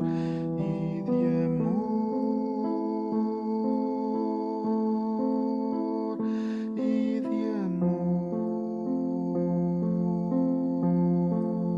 hours.